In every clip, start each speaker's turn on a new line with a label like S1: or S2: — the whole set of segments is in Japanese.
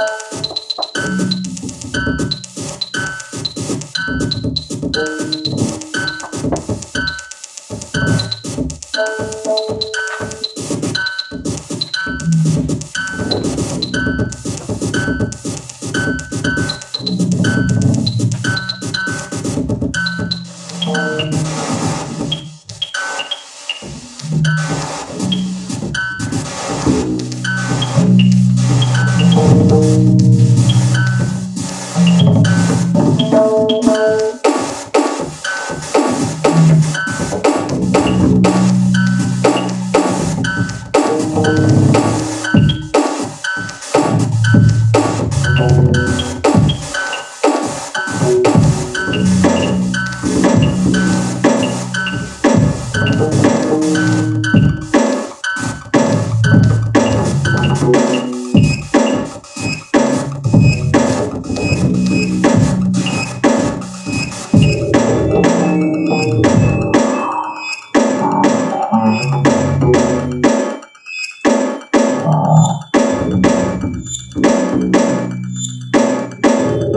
S1: Thank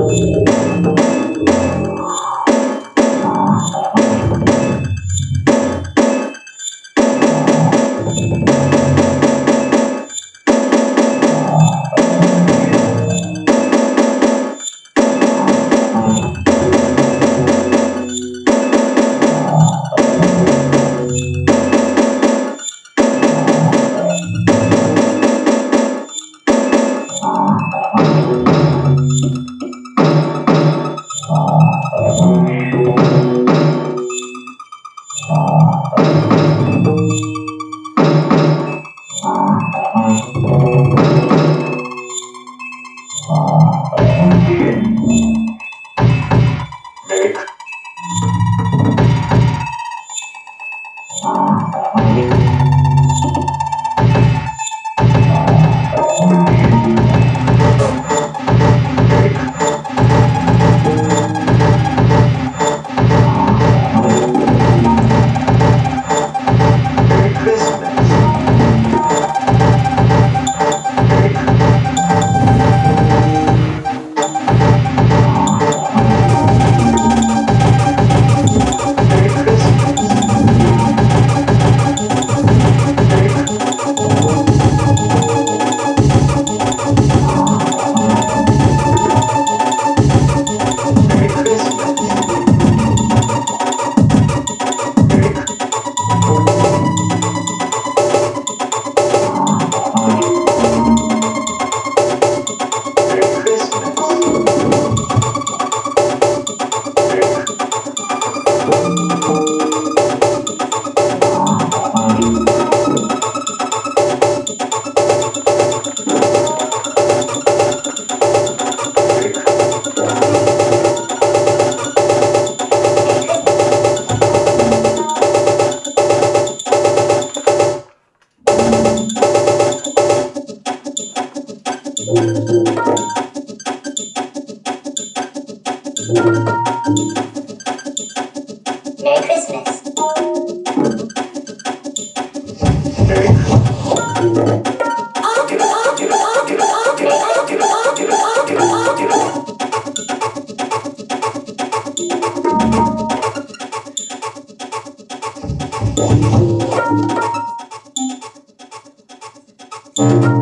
S1: Thank you.
S2: Thank you.
S3: thank you